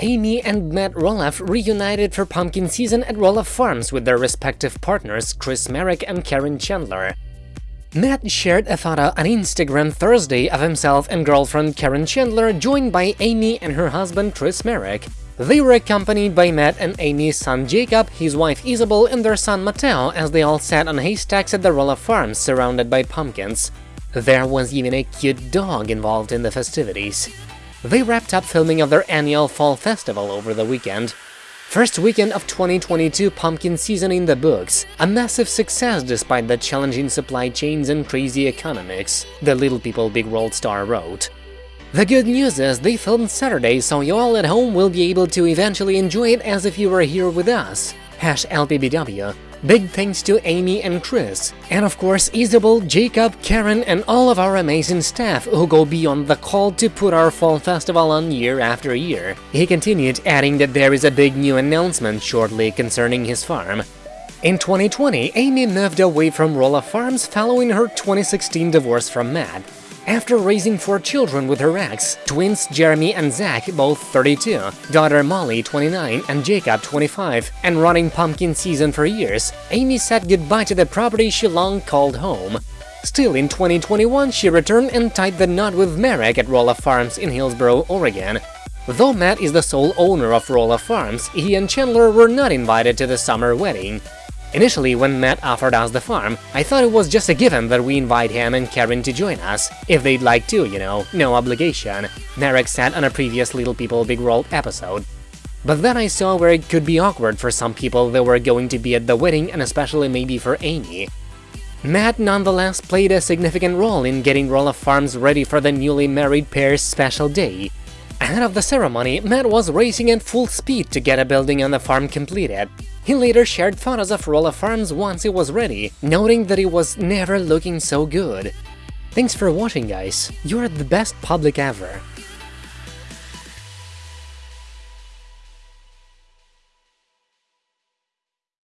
Amy and Matt Roloff reunited for pumpkin season at Roloff Farms with their respective partners Chris Marek and Karen Chandler. Matt shared a photo on Instagram Thursday of himself and girlfriend Karen Chandler joined by Amy and her husband Chris Marek. They were accompanied by Matt and Amy's son Jacob, his wife Isabel, and their son Mateo as they all sat on haystacks at the Roloff Farms surrounded by pumpkins. There was even a cute dog involved in the festivities. They wrapped up filming of their annual fall festival over the weekend. First weekend of 2022 pumpkin season in the books, a massive success despite the challenging supply chains and crazy economics, the Little People Big World star wrote. The good news is they filmed Saturday, so you all at home will be able to eventually enjoy it as if you were here with us. Hash LPBW. Big thanks to Amy and Chris, and of course Isabel, Jacob, Karen and all of our amazing staff who go beyond the call to put our fall festival on year after year. He continued, adding that there is a big new announcement shortly concerning his farm. In 2020, Amy moved away from Roloff Farms following her 2016 divorce from Matt. After raising four children with her ex, twins Jeremy and Zach, both 32, daughter Molly, 29, and Jacob, 25, and running pumpkin season for years, Amy said goodbye to the property she long called home. Still, in 2021, she returned and tied the knot with Marek at Roloff Farms in Hillsboro, Oregon. Though Matt is the sole owner of Roloff Farms, he and Chandler were not invited to the summer wedding. Initially, when Matt offered us the farm, I thought it was just a given that we invite him and Karen to join us, if they'd like to, you know, no obligation, Marek said on a previous Little People Big World episode. But then I saw where it could be awkward for some people that were going to be at the wedding and especially maybe for Amy. Matt nonetheless played a significant role in getting Roloff Farms ready for the newly married pair's special day. Ahead of the ceremony, Matt was racing at full speed to get a building on the farm completed. He later shared photos of Roloff Farms once it was ready, noting that it was never looking so good. Thanks for watching guys, you're the best public ever.